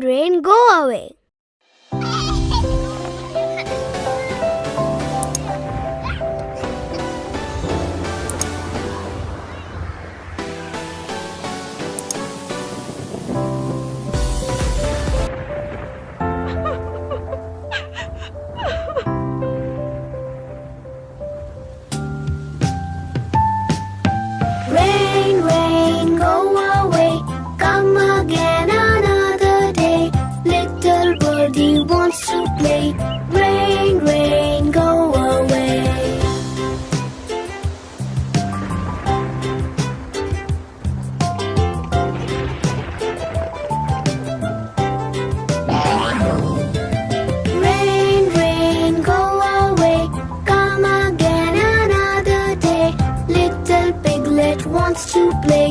rain, go away. Little wants to play. Rain, rain, go away. Rain, rain, go away. Come again another day. Little piglet wants to play.